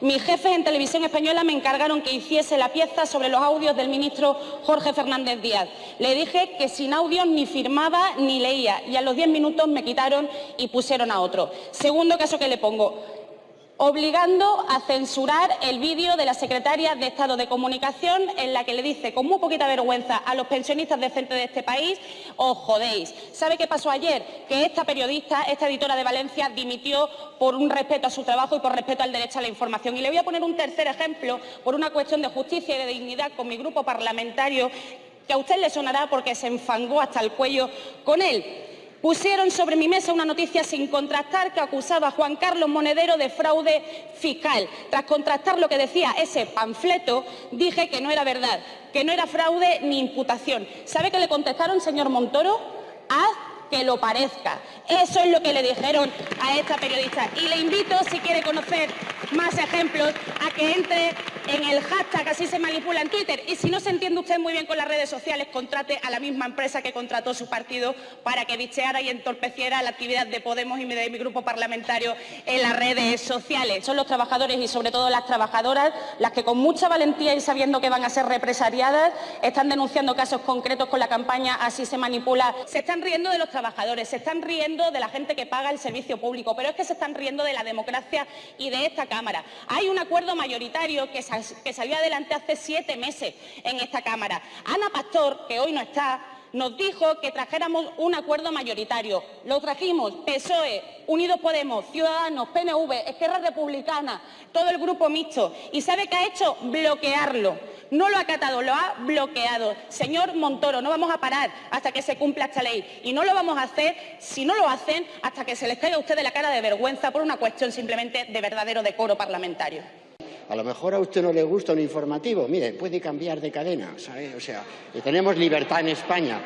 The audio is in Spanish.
Mis jefes en Televisión Española me encargaron que hiciese la pieza sobre los audios del ministro Jorge Fernández Díaz. Le dije que sin audios ni firmaba ni leía y a los diez minutos me quitaron y pusieron a otro. Segundo caso que le pongo obligando a censurar el vídeo de la secretaria de Estado de Comunicación en la que le dice con muy poquita vergüenza a los pensionistas decentes de este país, os jodéis. ¿Sabe qué pasó ayer? Que esta periodista, esta editora de Valencia, dimitió por un respeto a su trabajo y por respeto al derecho a la información. Y le voy a poner un tercer ejemplo por una cuestión de justicia y de dignidad con mi grupo parlamentario que a usted le sonará porque se enfangó hasta el cuello con él. Pusieron sobre mi mesa una noticia sin contrastar que acusaba a Juan Carlos Monedero de fraude fiscal. Tras contrastar lo que decía ese panfleto, dije que no era verdad, que no era fraude ni imputación. ¿Sabe qué le contestaron, señor Montoro? Haz que lo parezca. Eso es lo que le dijeron a esta periodista. Y le invito, si quiere conocer más ejemplos, a que entre en el hashtag, así se manipula en Twitter. Y si no se entiende usted muy bien con las redes sociales, contrate a la misma empresa que contrató su partido para que bicheara y entorpeciera la actividad de Podemos y de mi grupo parlamentario en las redes sociales. Son los trabajadores y sobre todo las trabajadoras las que con mucha valentía y sabiendo que van a ser represariadas están denunciando casos concretos con la campaña Así se manipula. Se están riendo de los trabajadores, se están riendo de la gente que paga el servicio público, pero es que se están riendo de la democracia y de esta Cámara. Hay un acuerdo mayoritario que, que salió adelante hace siete meses en esta Cámara. Ana Pastor, que hoy no está, nos dijo que trajéramos un acuerdo mayoritario. Lo trajimos PSOE, Unidos Podemos, Ciudadanos, PNV, Esquerra Republicana, todo el grupo mixto. ¿Y sabe qué ha hecho? Bloquearlo. No lo ha acatado, lo ha bloqueado. Señor Montoro, no vamos a parar hasta que se cumpla esta ley. Y no lo vamos a hacer, si no lo hacen, hasta que se les caiga a ustedes la cara de vergüenza por una cuestión simplemente de verdadero decoro parlamentario. A lo mejor a usted no le gusta un informativo. Mire, puede cambiar de cadena, ¿sabe? O sea, tenemos libertad en España.